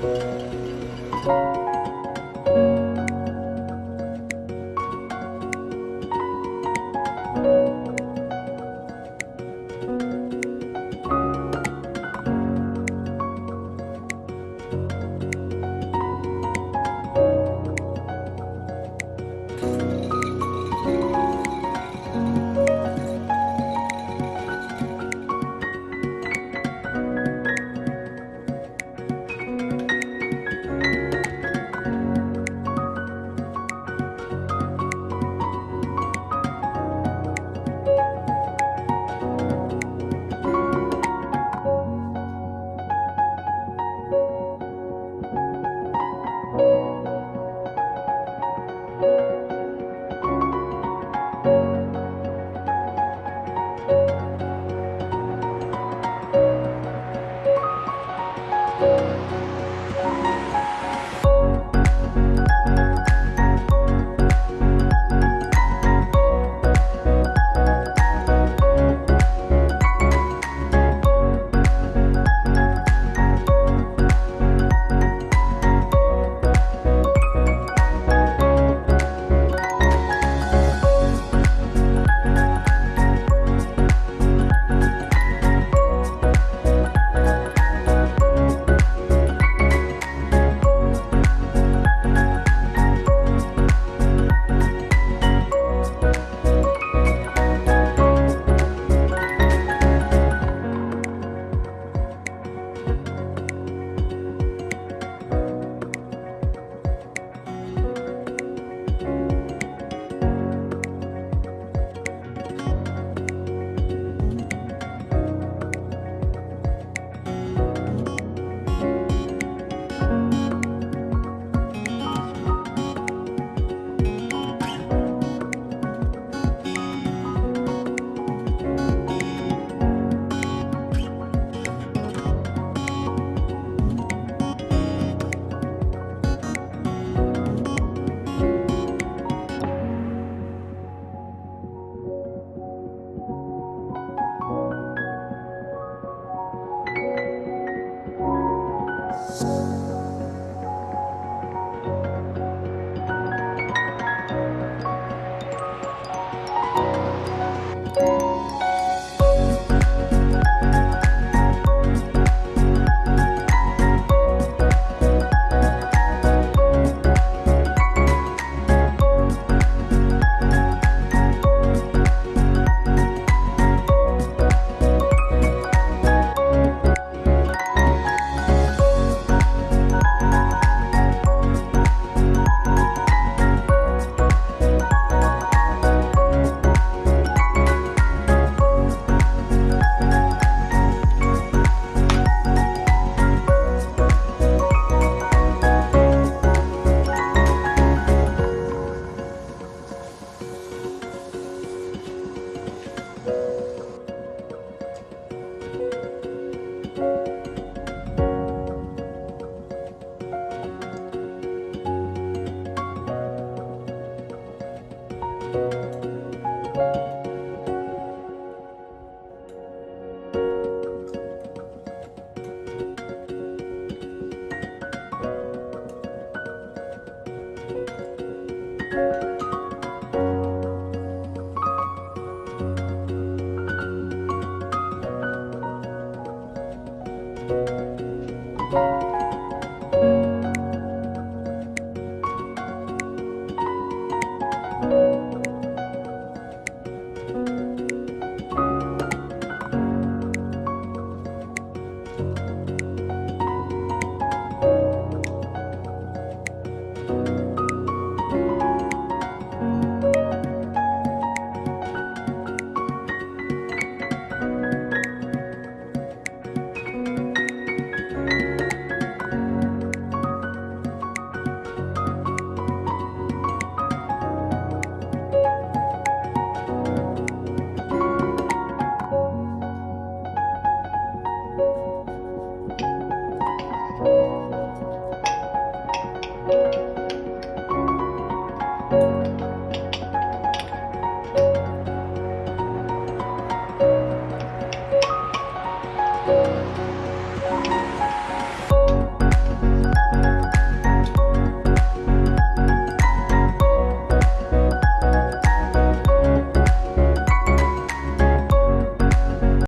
Música